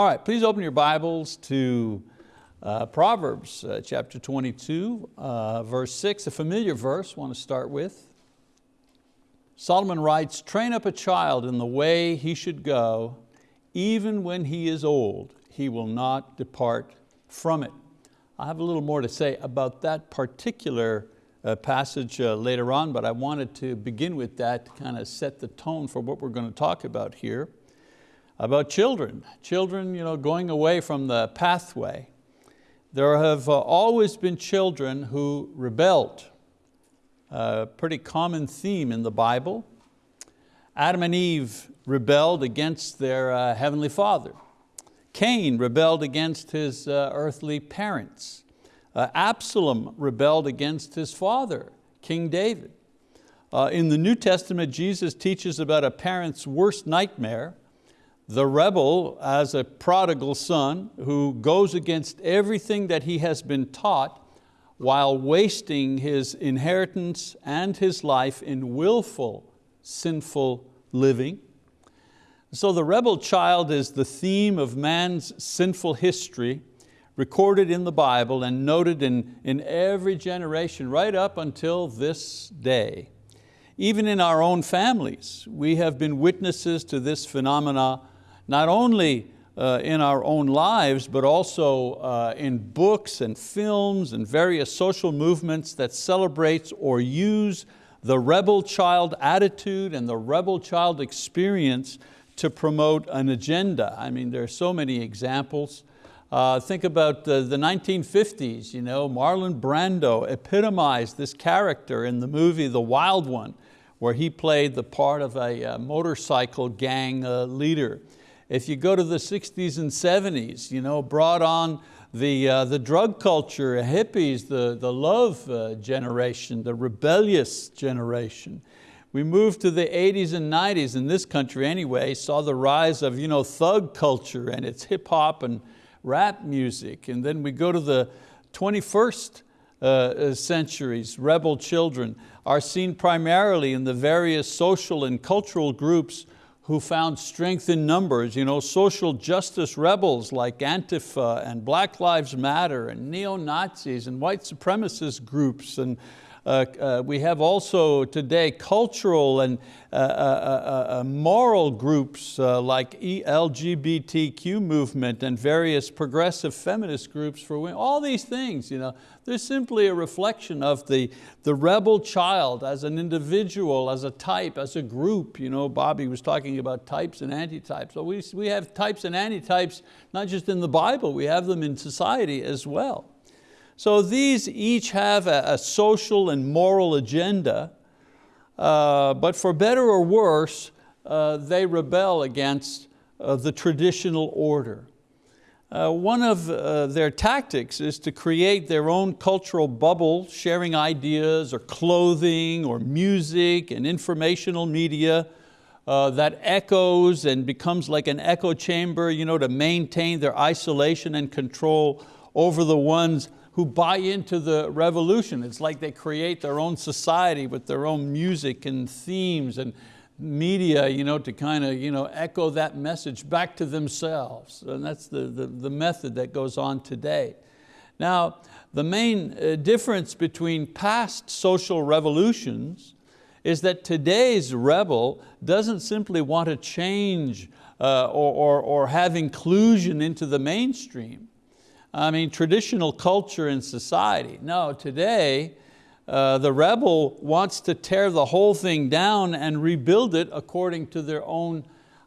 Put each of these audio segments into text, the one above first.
All right, please open your Bibles to uh, Proverbs uh, chapter 22, uh, verse 6, a familiar verse I want to start with. Solomon writes, train up a child in the way he should go, even when he is old, he will not depart from it. I have a little more to say about that particular uh, passage uh, later on, but I wanted to begin with that to kind of set the tone for what we're going to talk about here. About children, children you know, going away from the pathway. There have uh, always been children who rebelled. A pretty common theme in the Bible. Adam and Eve rebelled against their uh, Heavenly Father. Cain rebelled against his uh, earthly parents. Uh, Absalom rebelled against his father, King David. Uh, in the New Testament, Jesus teaches about a parent's worst nightmare, the rebel as a prodigal son who goes against everything that he has been taught while wasting his inheritance and his life in willful, sinful living. So the rebel child is the theme of man's sinful history recorded in the Bible and noted in, in every generation right up until this day. Even in our own families, we have been witnesses to this phenomena, not only uh, in our own lives, but also uh, in books and films and various social movements that celebrates or use the rebel child attitude and the rebel child experience to promote an agenda. I mean, there are so many examples. Uh, think about the, the 1950s, you know, Marlon Brando epitomized this character in the movie The Wild One, where he played the part of a, uh, motorcycle gang uh, leader. If you go to the 60s and 70s, you know, brought on the, uh, the drug culture, hippies, the, the love uh, generation, the rebellious generation. We moved to the 80s and 90s in this country anyway, saw the rise of you know, thug culture and its hip hop and rap music. And then we go to the 21st uh, uh, centuries, rebel children are seen primarily in the various social and cultural groups who found strength in numbers, you know, social justice rebels like Antifa and Black Lives Matter and neo-Nazis and white supremacist groups and we have also today cultural and uh, uh, uh, uh moral groups like LGBTQ movement and various progressive feminist groups for women. All these things, you know, they're simply a reflection of the, the rebel child as an individual, as a type, as a group. You know, Bobby was talking about types and antitypes. So we, we have types and antitypes, not just in the Bible, we have them in society as well. So these each have a, a social and moral agenda, uh, but for better or worse, uh, they rebel against uh, the traditional order. Uh, one of uh, their tactics is to create their own cultural bubble, sharing ideas or clothing or music and informational media uh, that echoes and becomes like an echo chamber you know, to maintain their isolation and control over the ones who buy into the revolution. It's like they create their own society with their own music and themes and media you know, to kind of you know, echo that message back to themselves. And that's the, the, the method that goes on today. Now, the main uh, difference between past social revolutions is that today's rebel doesn't simply want to change uh, or, or, or have inclusion into the mainstream. I mean, traditional culture and society. No, today, uh, the rebel wants to tear the whole thing down and rebuild it according to their own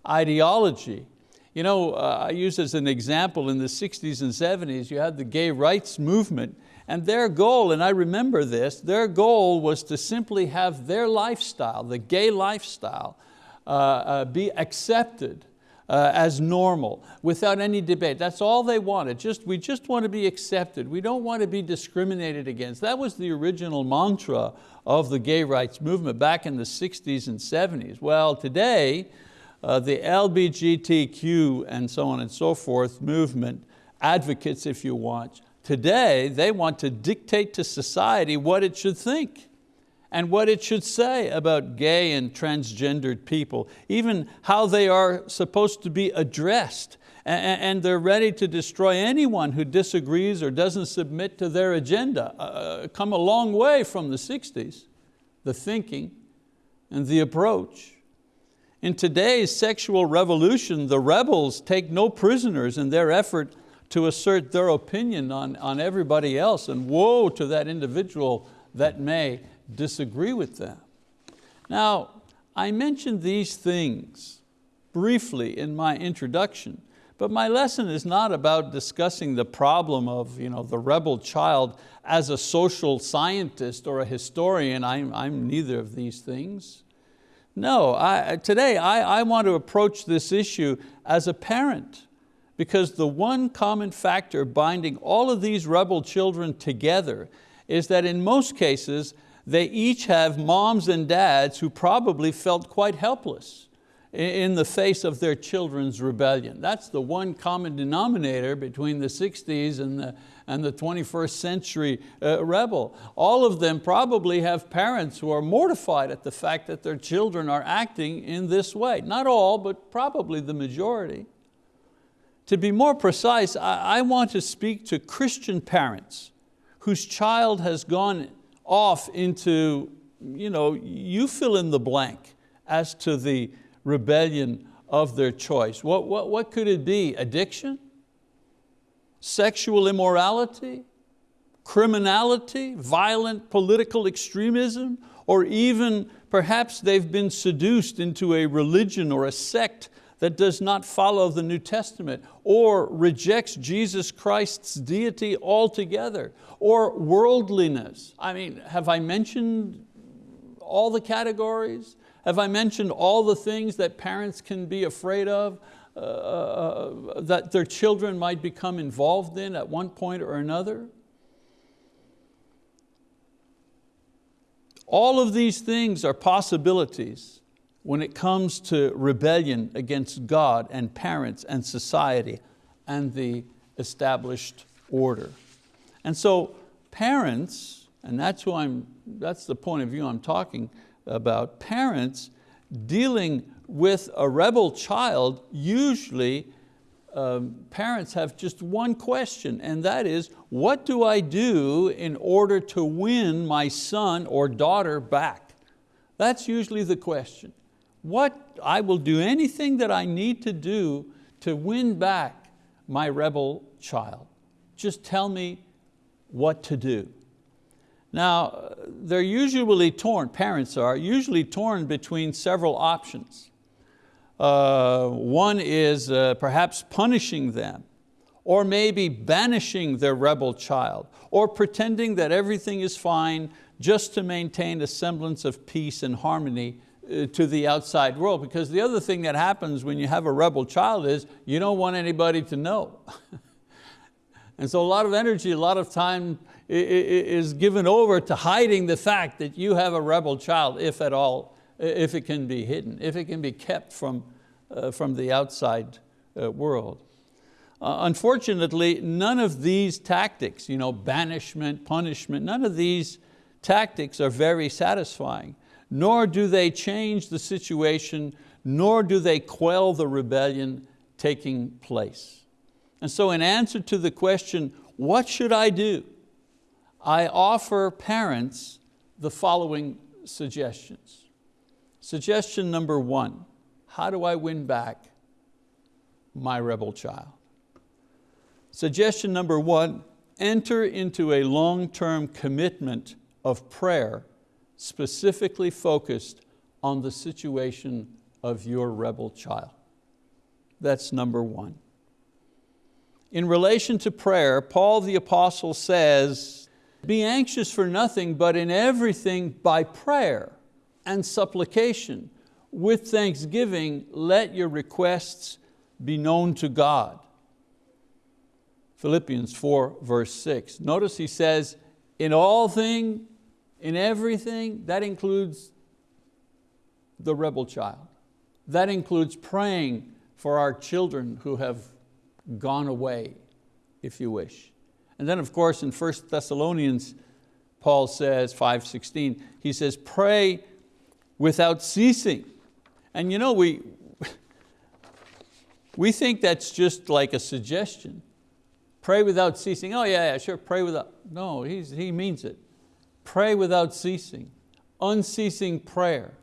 ideology. You know, uh, I use as an example in the 60s and 70s, you had the gay rights movement and their goal, and I remember this, their goal was to simply have their lifestyle, the gay lifestyle, uh, uh be accepted uh, as normal without any debate. That's all they wanted. Just, we just want to be accepted. We don't want to be discriminated against. That was the original mantra of the gay rights movement back in the 60s and 70s. Well, today, uh, the LBGTQ and so on and so forth movement, advocates if you want, today they want to dictate to society what it should think and what it should say about gay and transgendered people, even how they are supposed to be addressed and they're ready to destroy anyone who disagrees or doesn't submit to their agenda. Uh, come a long way from the 60s, the thinking and the approach. In today's sexual revolution, the rebels take no prisoners in their effort to assert their opinion on, on everybody else, and woe to that individual that may disagree with them. Now, I mentioned these things briefly in my introduction, but my lesson is not about discussing the problem of you know, the rebel child as a social scientist or a historian. I'm, I'm neither of these things. No, I, today I, I want to approach this issue as a parent because the one common factor binding all of these rebel children together is that in most cases, they each have moms and dads who probably felt quite helpless in the face of their children's rebellion. That's the one common denominator between the 60s and the, and the 21st century uh, rebel. All of them probably have parents who are mortified at the fact that their children are acting in this way. Not all, but probably the majority. To be more precise, I, I want to speak to Christian parents whose child has gone off into, you know, you fill in the blank as to the rebellion of their choice. What, what, what could it be? Addiction? Sexual immorality? Criminality? Violent political extremism? Or even perhaps they've been seduced into a religion or a sect that does not follow the New Testament or rejects Jesus Christ's deity altogether or worldliness. I mean, have I mentioned all the categories? Have I mentioned all the things that parents can be afraid of, uh, uh, that their children might become involved in at one point or another? All of these things are possibilities when it comes to rebellion against God and parents and society and the established order. And so parents, and that's, who I'm, that's the point of view I'm talking about, parents dealing with a rebel child, usually um, parents have just one question, and that is, what do I do in order to win my son or daughter back? That's usually the question. What, I will do anything that I need to do to win back my rebel child. Just tell me what to do. Now, they're usually torn, parents are, usually torn between several options. Uh, one is uh, perhaps punishing them, or maybe banishing their rebel child, or pretending that everything is fine just to maintain a semblance of peace and harmony to the outside world. Because the other thing that happens when you have a rebel child is you don't want anybody to know. and so a lot of energy, a lot of time is given over to hiding the fact that you have a rebel child, if at all, if it can be hidden, if it can be kept from, uh, from the outside uh, world. Uh, unfortunately, none of these tactics, you know, banishment, punishment, none of these tactics are very satisfying nor do they change the situation, nor do they quell the rebellion taking place. And so in answer to the question, what should I do? I offer parents the following suggestions. Suggestion number one, how do I win back my rebel child? Suggestion number one, enter into a long-term commitment of prayer specifically focused on the situation of your rebel child. That's number one. In relation to prayer, Paul the apostle says, be anxious for nothing, but in everything by prayer and supplication, with thanksgiving, let your requests be known to God. Philippians 4 verse 6. Notice he says, in all things in everything, that includes the rebel child. That includes praying for our children who have gone away, if you wish. And then of course in 1 Thessalonians, Paul says, 5.16, he says, pray without ceasing. And you know, we, We think that's just like a suggestion. Pray without ceasing. Oh yeah, yeah, sure, pray without. No, he's, he means it. Pray without ceasing. Unceasing prayer.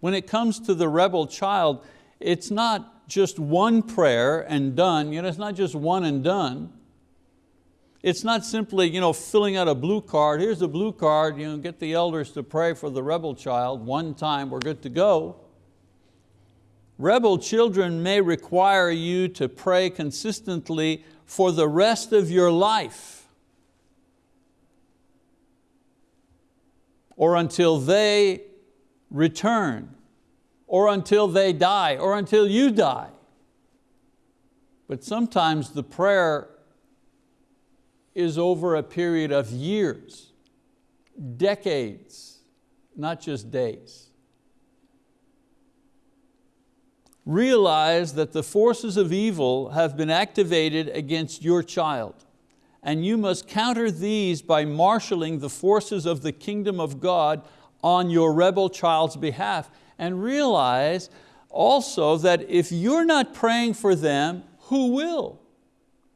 When it comes to the rebel child, it's not just one prayer and done. You know, it's not just one and done. It's not simply you know, filling out a blue card. Here's a blue card, you know, get the elders to pray for the rebel child one time, we're good to go. Rebel children may require you to pray consistently for the rest of your life or until they return or until they die or until you die. But sometimes the prayer is over a period of years, decades, not just days. realize that the forces of evil have been activated against your child and you must counter these by marshaling the forces of the kingdom of God on your rebel child's behalf and realize also that if you're not praying for them, who will?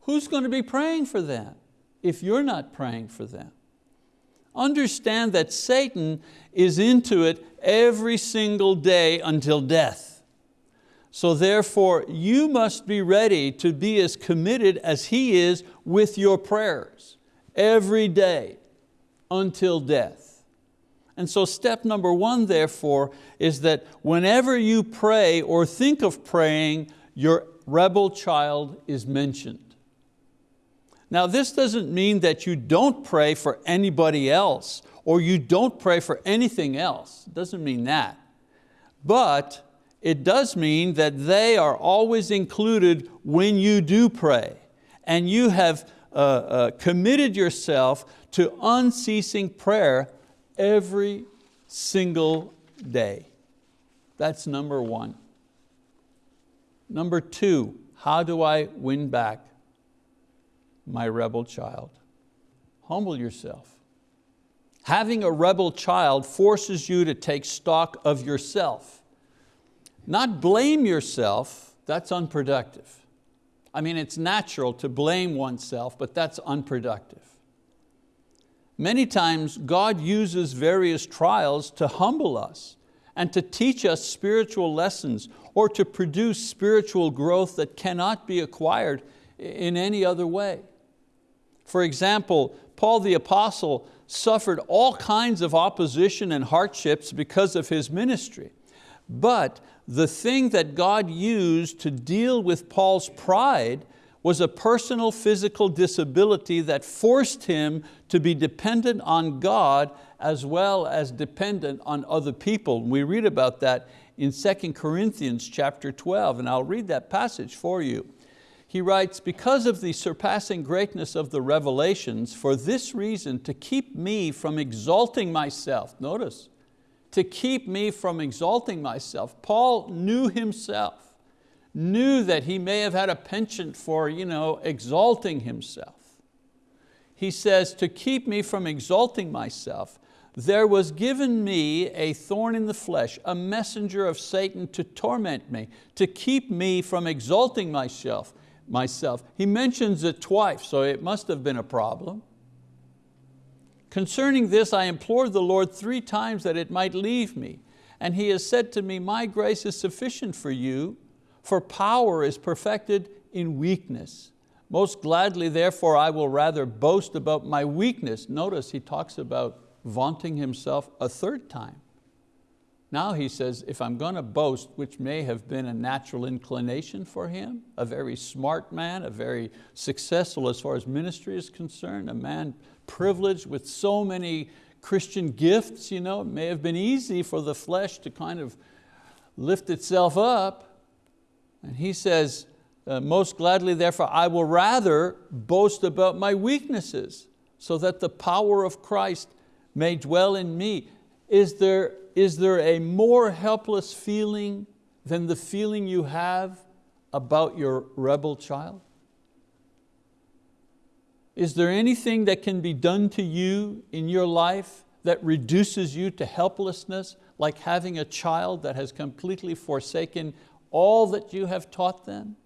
Who's going to be praying for them if you're not praying for them? Understand that Satan is into it every single day until death. So therefore, you must be ready to be as committed as He is with your prayers every day until death. And so step number one, therefore, is that whenever you pray or think of praying, your rebel child is mentioned. Now this doesn't mean that you don't pray for anybody else or you don't pray for anything else. It doesn't mean that. But it does mean that they are always included when you do pray and you have uh, uh, committed yourself to unceasing prayer every single day. That's number one. Number two, how do I win back my rebel child? Humble yourself. Having a rebel child forces you to take stock of yourself not blame yourself, that's unproductive. I mean, it's natural to blame oneself, but that's unproductive. Many times God uses various trials to humble us and to teach us spiritual lessons or to produce spiritual growth that cannot be acquired in any other way. For example, Paul the apostle suffered all kinds of opposition and hardships because of his ministry. But the thing that God used to deal with Paul's pride was a personal physical disability that forced him to be dependent on God as well as dependent on other people. We read about that in 2 Corinthians chapter 12, and I'll read that passage for you. He writes, because of the surpassing greatness of the revelations, for this reason, to keep me from exalting myself, notice, to keep me from exalting myself. Paul knew himself, knew that he may have had a penchant for you know, exalting himself. He says, to keep me from exalting myself, there was given me a thorn in the flesh, a messenger of Satan to torment me, to keep me from exalting myself. myself. He mentions it twice, so it must have been a problem. Concerning this I implored the Lord three times that it might leave me. And He has said to me, my grace is sufficient for you, for power is perfected in weakness. Most gladly, therefore, I will rather boast about my weakness. Notice he talks about vaunting himself a third time. Now he says, if I'm going to boast, which may have been a natural inclination for him, a very smart man, a very successful as far as ministry is concerned, a man privileged with so many Christian gifts. You know, it may have been easy for the flesh to kind of lift itself up. And he says, uh, most gladly therefore I will rather boast about my weaknesses so that the power of Christ may dwell in me. Is there, is there a more helpless feeling than the feeling you have about your rebel child? Is there anything that can be done to you in your life that reduces you to helplessness, like having a child that has completely forsaken all that you have taught them?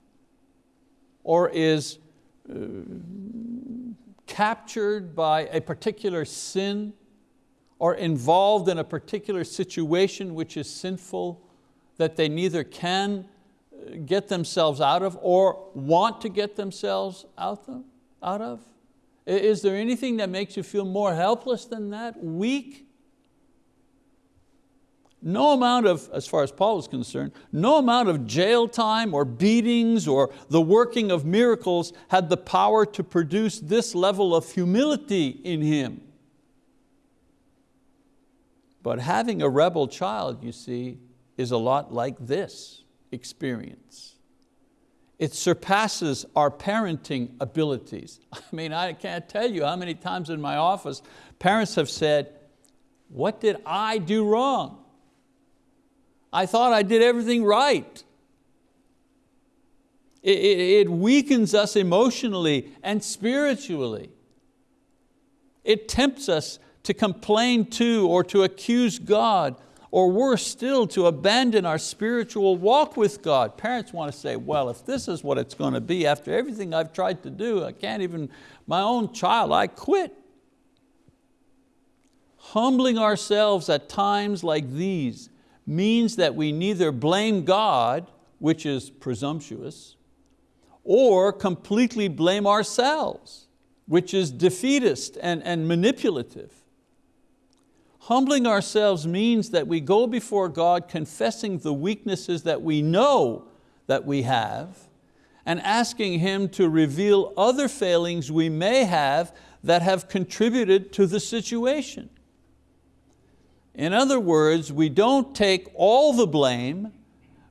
or is uh, captured by a particular sin or involved in a particular situation which is sinful that they neither can uh, get themselves out of or want to get themselves out of? Is there anything that makes you feel more helpless than that, weak? No amount of, as far as Paul is concerned, no amount of jail time or beatings or the working of miracles had the power to produce this level of humility in him. But having a rebel child, you see, is a lot like this experience. It surpasses our parenting abilities. I mean, I can't tell you how many times in my office parents have said, what did I do wrong? I thought I did everything right. It, it, it weakens us emotionally and spiritually. It tempts us to complain to or to accuse God, or worse still, to abandon our spiritual walk with God. Parents want to say, well, if this is what it's going to be after everything I've tried to do, I can't even, my own child, I quit. Humbling ourselves at times like these means that we neither blame God, which is presumptuous, or completely blame ourselves, which is defeatist and, and manipulative. Humbling ourselves means that we go before God confessing the weaknesses that we know that we have and asking Him to reveal other failings we may have that have contributed to the situation. In other words, we don't take all the blame,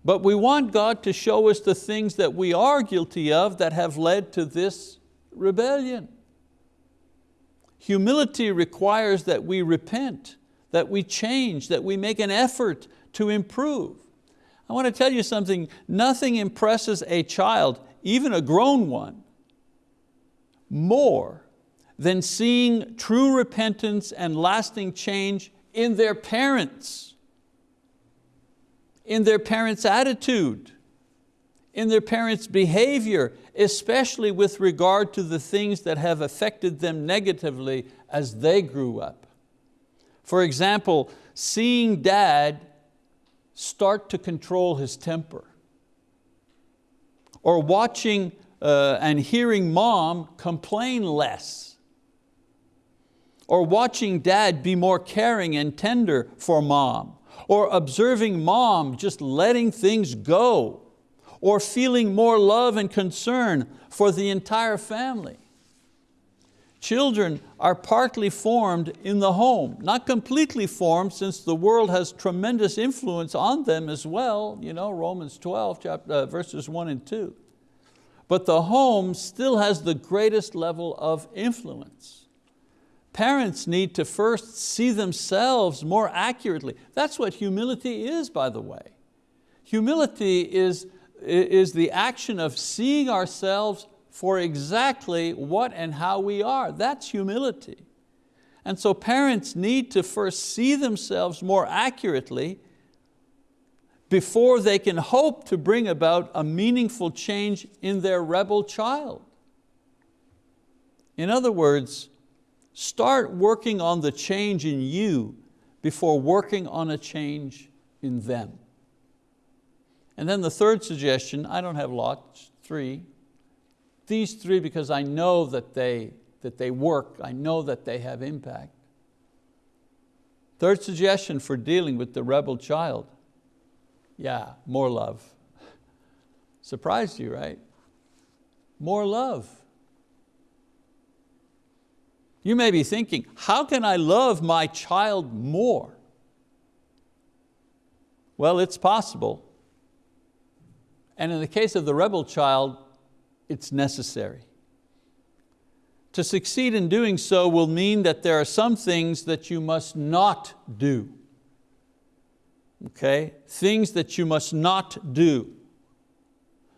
but we want God to show us the things that we are guilty of that have led to this rebellion. Humility requires that we repent that we change, that we make an effort to improve. I want to tell you something, nothing impresses a child, even a grown one, more than seeing true repentance and lasting change in their parents, in their parents' attitude, in their parents' behavior, especially with regard to the things that have affected them negatively as they grew up. For example, seeing dad start to control his temper. Or watching uh, and hearing mom complain less. Or watching dad be more caring and tender for mom. Or observing mom just letting things go. Or feeling more love and concern for the entire family. Children are partly formed in the home, not completely formed since the world has tremendous influence on them as well, you know, Romans 12, chapter, uh, verses one and two. But the home still has the greatest level of influence. Parents need to first see themselves more accurately. That's what humility is, by the way. Humility is, is the action of seeing ourselves for exactly what and how we are. That's humility. And so parents need to first see themselves more accurately before they can hope to bring about a meaningful change in their rebel child. In other words, start working on the change in you before working on a change in them. And then the third suggestion, I don't have lots, three, these three because I know that they, that they work, I know that they have impact. Third suggestion for dealing with the rebel child. Yeah, more love. Surprised you, right? More love. You may be thinking, how can I love my child more? Well, it's possible. And in the case of the rebel child, it's necessary. To succeed in doing so will mean that there are some things that you must not do. Okay, things that you must not do.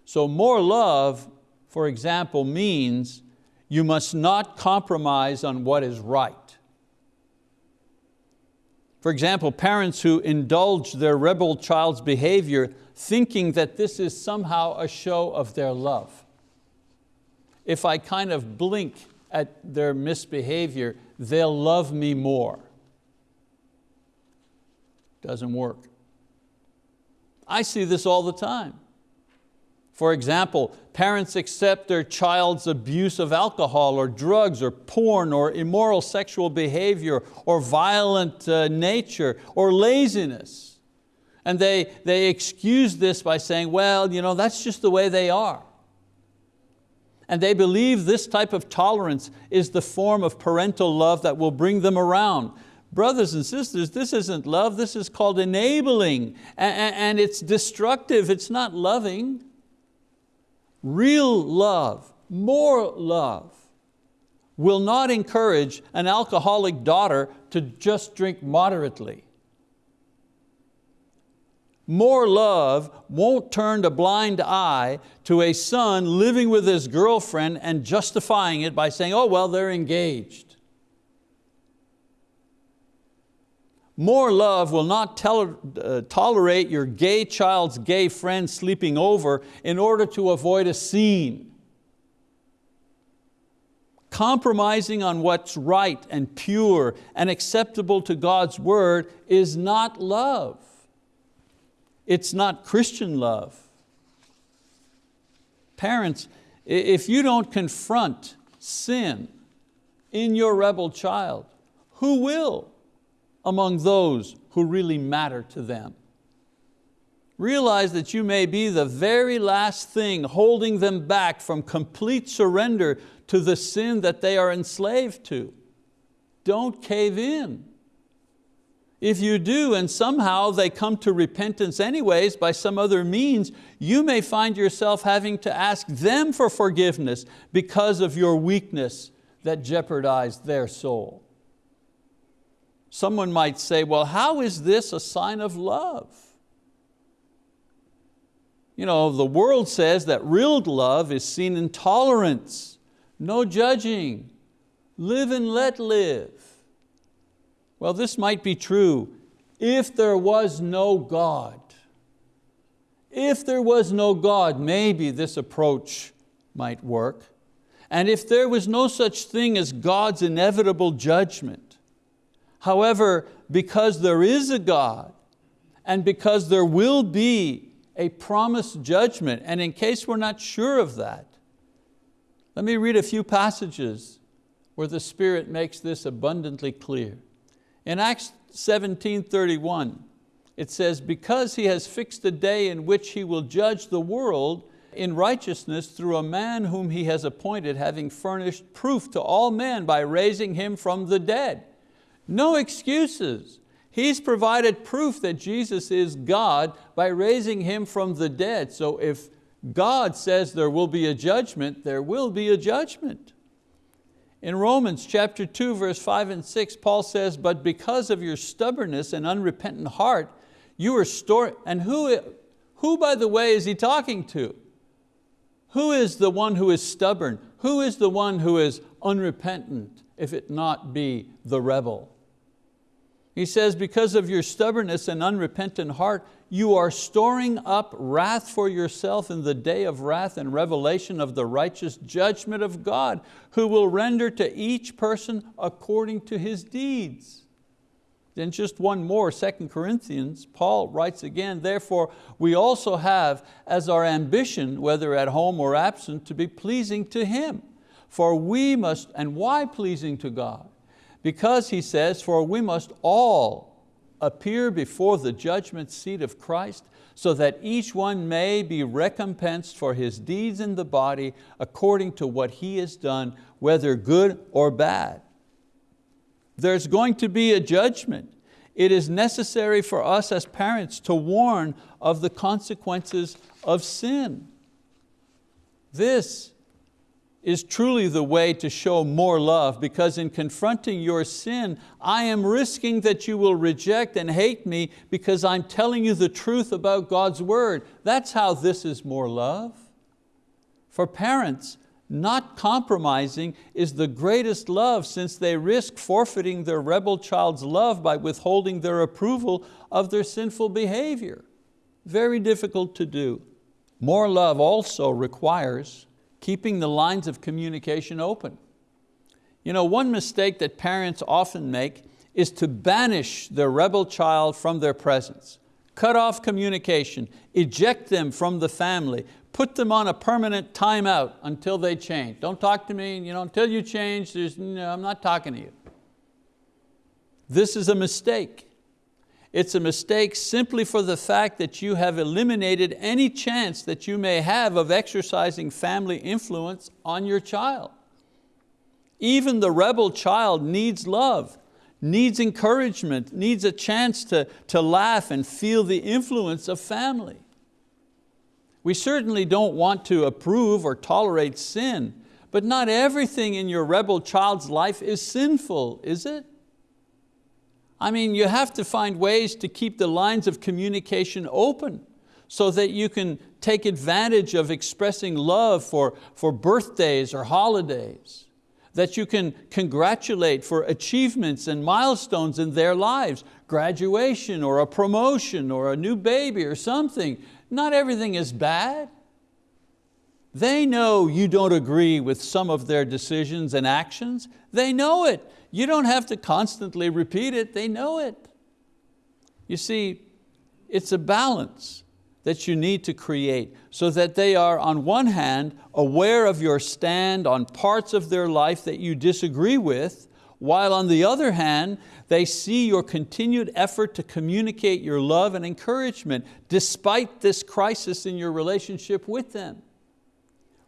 So more love, for example, means you must not compromise on what is right. For example, parents who indulge their rebel child's behavior thinking that this is somehow a show of their love. If I kind of blink at their misbehavior, they'll love me more. Doesn't work. I see this all the time. For example, parents accept their child's abuse of alcohol or drugs or porn or immoral sexual behavior or violent uh, nature or laziness. And they, they excuse this by saying, well, you know, that's just the way they are. And they believe this type of tolerance is the form of parental love that will bring them around. Brothers and sisters, this isn't love, this is called enabling, and it's destructive, it's not loving. Real love, more love, will not encourage an alcoholic daughter to just drink moderately. More love won't turn a blind eye to a son living with his girlfriend and justifying it by saying, oh, well, they're engaged. More love will not uh, tolerate your gay child's gay friend sleeping over in order to avoid a scene. Compromising on what's right and pure and acceptable to God's word is not love. It's not Christian love. Parents, if you don't confront sin in your rebel child, who will? among those who really matter to them. Realize that you may be the very last thing holding them back from complete surrender to the sin that they are enslaved to. Don't cave in. If you do and somehow they come to repentance anyways by some other means, you may find yourself having to ask them for forgiveness because of your weakness that jeopardized their soul. Someone might say, well, how is this a sign of love? You know, the world says that real love is seen in tolerance, no judging, live and let live. Well, this might be true if there was no God. If there was no God, maybe this approach might work. And if there was no such thing as God's inevitable judgment, However, because there is a God and because there will be a promised judgment, and in case we're not sure of that, let me read a few passages where the Spirit makes this abundantly clear. In Acts 17:31, it says, because He has fixed a day in which He will judge the world in righteousness through a man whom He has appointed, having furnished proof to all men by raising Him from the dead. No excuses. He's provided proof that Jesus is God by raising Him from the dead. So if God says there will be a judgment, there will be a judgment. In Romans chapter 2, verse 5 and 6, Paul says, but because of your stubbornness and unrepentant heart, you are stored, and who, who by the way is he talking to? Who is the one who is stubborn? Who is the one who is unrepentant, if it not be the rebel? He says, because of your stubbornness and unrepentant heart, you are storing up wrath for yourself in the day of wrath and revelation of the righteous judgment of God, who will render to each person according to his deeds. Then just one more, 2 Corinthians, Paul writes again, therefore we also have as our ambition, whether at home or absent, to be pleasing to Him. For we must, and why pleasing to God? Because he says, for we must all appear before the judgment seat of Christ so that each one may be recompensed for his deeds in the body according to what he has done, whether good or bad. There's going to be a judgment. It is necessary for us as parents to warn of the consequences of sin. This is truly the way to show more love because in confronting your sin, I am risking that you will reject and hate me because I'm telling you the truth about God's word. That's how this is more love. For parents, not compromising is the greatest love since they risk forfeiting their rebel child's love by withholding their approval of their sinful behavior. Very difficult to do. More love also requires keeping the lines of communication open. You know, one mistake that parents often make is to banish their rebel child from their presence. Cut off communication, eject them from the family, put them on a permanent timeout until they change. Don't talk to me, you know, until you change, no, I'm not talking to you. This is a mistake. It's a mistake simply for the fact that you have eliminated any chance that you may have of exercising family influence on your child. Even the rebel child needs love, needs encouragement, needs a chance to, to laugh and feel the influence of family. We certainly don't want to approve or tolerate sin, but not everything in your rebel child's life is sinful, is it? I mean, you have to find ways to keep the lines of communication open so that you can take advantage of expressing love for, for birthdays or holidays, that you can congratulate for achievements and milestones in their lives, graduation or a promotion or a new baby or something. Not everything is bad. They know you don't agree with some of their decisions and actions. They know it. You don't have to constantly repeat it, they know it. You see, it's a balance that you need to create so that they are on one hand aware of your stand on parts of their life that you disagree with, while on the other hand, they see your continued effort to communicate your love and encouragement despite this crisis in your relationship with them.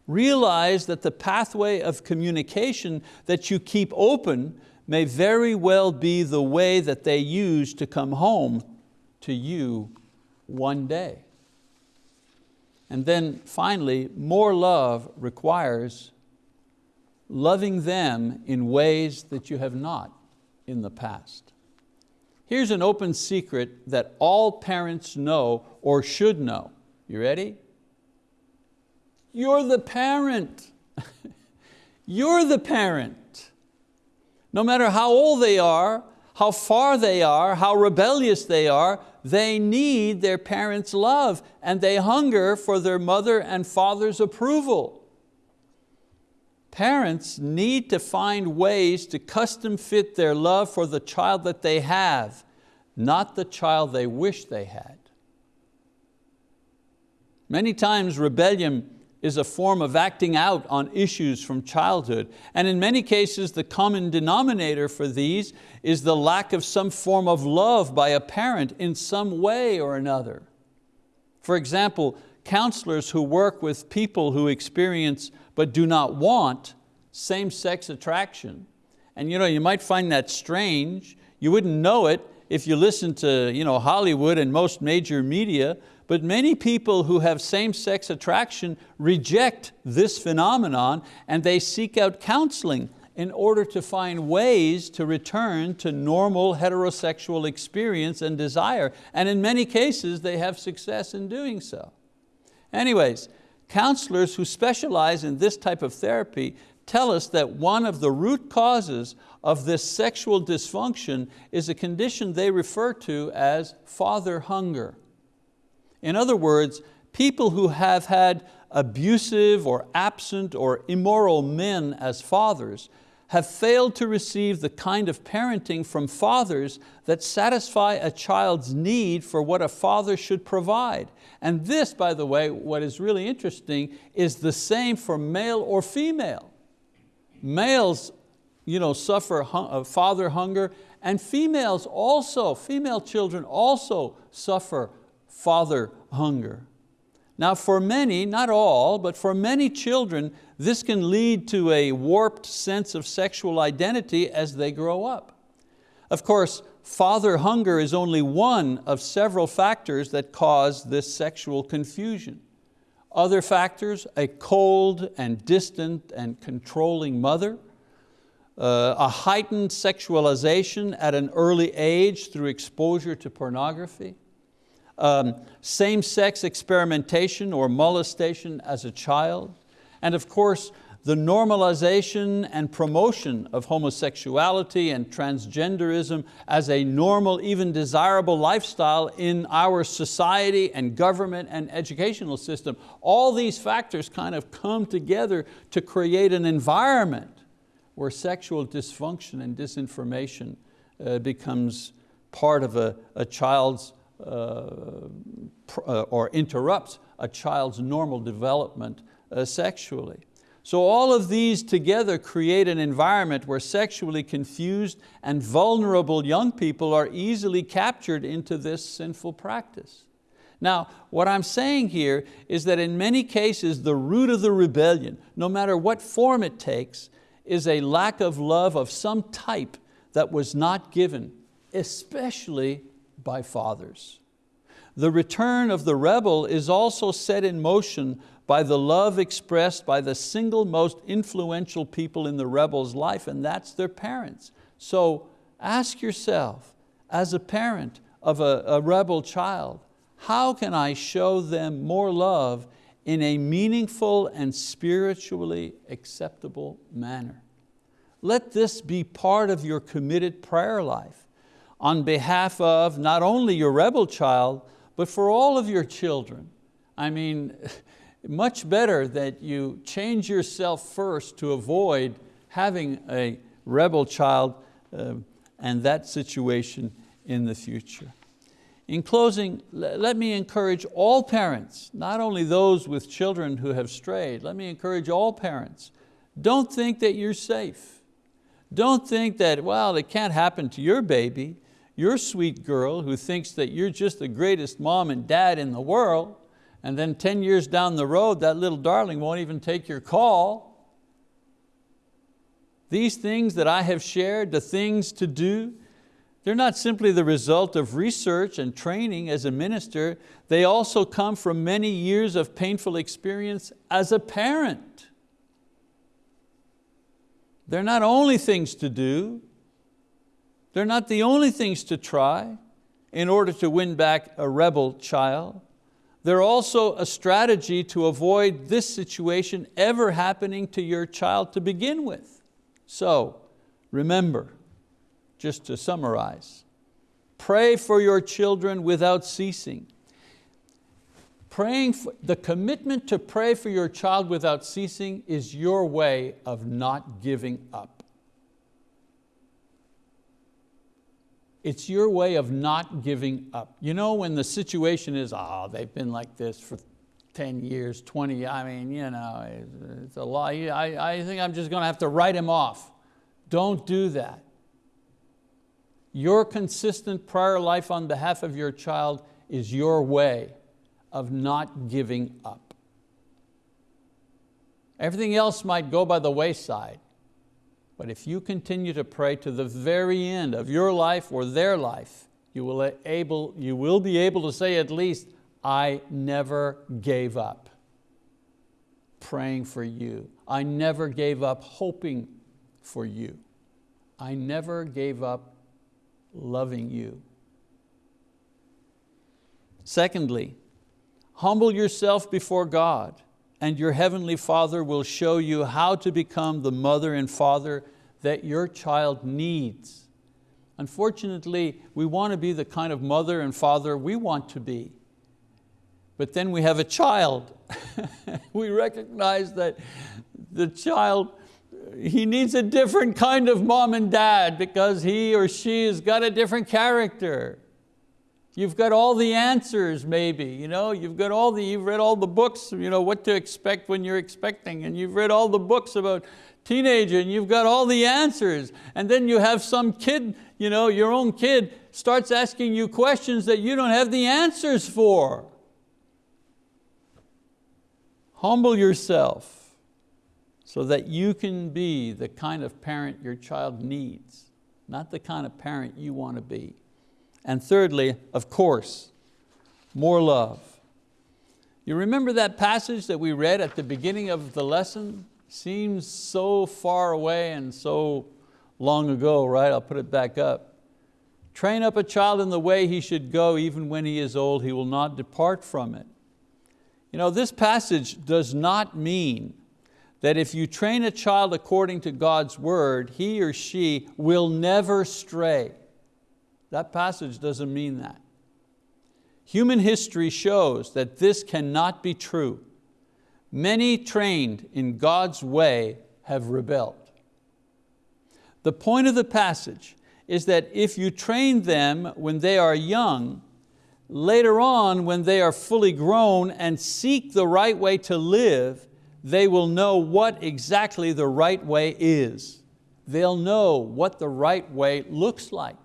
Realize that the pathway of communication that you keep open may very well be the way that they use to come home to you one day. And then finally, more love requires loving them in ways that you have not in the past. Here's an open secret that all parents know or should know. You ready? You're the parent. You're the parent. No matter how old they are, how far they are, how rebellious they are, they need their parents' love and they hunger for their mother and father's approval. Parents need to find ways to custom fit their love for the child that they have, not the child they wish they had. Many times rebellion is a form of acting out on issues from childhood. And in many cases, the common denominator for these is the lack of some form of love by a parent in some way or another. For example, counselors who work with people who experience but do not want same-sex attraction. And you, know, you might find that strange. You wouldn't know it if you listen to you know, Hollywood and most major media, but many people who have same-sex attraction reject this phenomenon and they seek out counseling in order to find ways to return to normal heterosexual experience and desire. And in many cases, they have success in doing so. Anyways, counselors who specialize in this type of therapy tell us that one of the root causes of this sexual dysfunction is a condition they refer to as father hunger. In other words, people who have had abusive or absent or immoral men as fathers have failed to receive the kind of parenting from fathers that satisfy a child's need for what a father should provide. And this, by the way, what is really interesting, is the same for male or female. Males you know, suffer uh, father hunger, and females also, female children also suffer father hunger. Now for many, not all, but for many children, this can lead to a warped sense of sexual identity as they grow up. Of course, father hunger is only one of several factors that cause this sexual confusion. Other factors, a cold and distant and controlling mother, uh, a heightened sexualization at an early age through exposure to pornography, um, same-sex experimentation or molestation as a child, and of course, the normalization and promotion of homosexuality and transgenderism as a normal, even desirable lifestyle in our society and government and educational system. All these factors kind of come together to create an environment where sexual dysfunction and disinformation uh, becomes part of a, a child's, or interrupts a child's normal development uh, sexually. So all of these together create an environment where sexually confused and vulnerable young people are easily captured into this sinful practice. Now, what I'm saying here is that in many cases, the root of the rebellion, no matter what form it takes, is a lack of love of some type that was not given, especially by fathers. The return of the rebel is also set in motion by the love expressed by the single most influential people in the rebel's life, and that's their parents. So ask yourself, as a parent of a, a rebel child, how can I show them more love in a meaningful and spiritually acceptable manner? Let this be part of your committed prayer life on behalf of not only your rebel child, but for all of your children. I mean, much better that you change yourself first to avoid having a rebel child uh, and that situation in the future. In closing, let me encourage all parents, not only those with children who have strayed, let me encourage all parents, don't think that you're safe. Don't think that, well, it can't happen to your baby, your sweet girl who thinks that you're just the greatest mom and dad in the world and then 10 years down the road, that little darling won't even take your call. These things that I have shared, the things to do, they're not simply the result of research and training as a minister, they also come from many years of painful experience as a parent. They're not only things to do, they're not the only things to try in order to win back a rebel child. They're also a strategy to avoid this situation ever happening to your child to begin with. So remember, just to summarize, pray for your children without ceasing. Praying for, the commitment to pray for your child without ceasing is your way of not giving up. It's your way of not giving up. You know when the situation is, oh, they've been like this for 10 years, 20, I mean, you know, it's a lot. I, I think I'm just going to have to write him off. Don't do that. Your consistent prayer life on behalf of your child is your way of not giving up. Everything else might go by the wayside, but if you continue to pray to the very end of your life or their life, you will, able, you will be able to say at least, I never gave up praying for you. I never gave up hoping for you. I never gave up loving you. Secondly, humble yourself before God and your Heavenly Father will show you how to become the mother and father that your child needs. Unfortunately, we want to be the kind of mother and father we want to be. But then we have a child. we recognize that the child, he needs a different kind of mom and dad because he or she has got a different character. You've got all the answers maybe, you know? you've, got all the, you've read all the books, you know, what to expect when you're expecting, and you've read all the books about teenager and you've got all the answers. And then you have some kid, you know, your own kid starts asking you questions that you don't have the answers for. Humble yourself so that you can be the kind of parent your child needs, not the kind of parent you want to be. And thirdly, of course, more love. You remember that passage that we read at the beginning of the lesson? Seems so far away and so long ago, right? I'll put it back up. Train up a child in the way he should go, even when he is old, he will not depart from it. You know, this passage does not mean that if you train a child according to God's word, he or she will never stray. That passage doesn't mean that. Human history shows that this cannot be true. Many trained in God's way have rebelled. The point of the passage is that if you train them when they are young, later on when they are fully grown and seek the right way to live, they will know what exactly the right way is. They'll know what the right way looks like.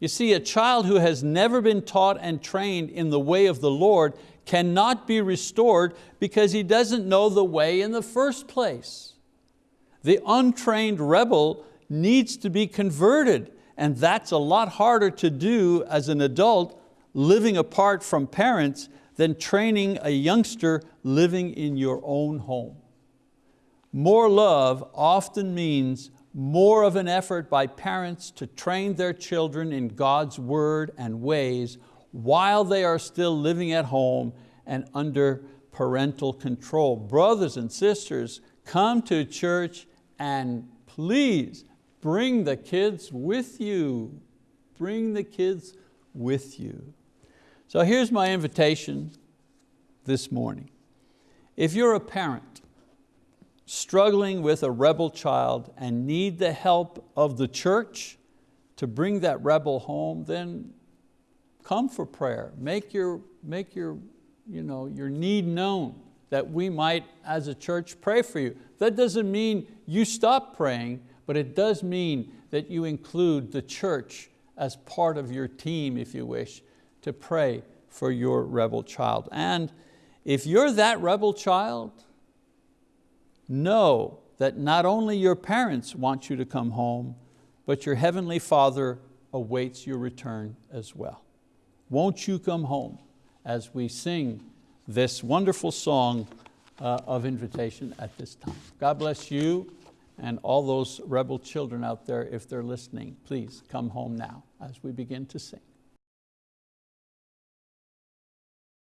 You see, a child who has never been taught and trained in the way of the Lord cannot be restored because he doesn't know the way in the first place. The untrained rebel needs to be converted and that's a lot harder to do as an adult living apart from parents than training a youngster living in your own home. More love often means more of an effort by parents to train their children in God's word and ways while they are still living at home and under parental control. Brothers and sisters, come to church and please Bring the kids with you. Bring the kids with you. So here's my invitation this morning. If you're a parent struggling with a rebel child and need the help of the church to bring that rebel home, then come for prayer. Make your, make your, you know, your need known that we might, as a church, pray for you. That doesn't mean you stop praying, but it does mean that you include the church as part of your team, if you wish, to pray for your rebel child. And if you're that rebel child, know that not only your parents want you to come home, but your Heavenly Father awaits your return as well. Won't you come home as we sing this wonderful song uh, of invitation at this time. God bless you and all those rebel children out there, if they're listening, please come home now as we begin to sing.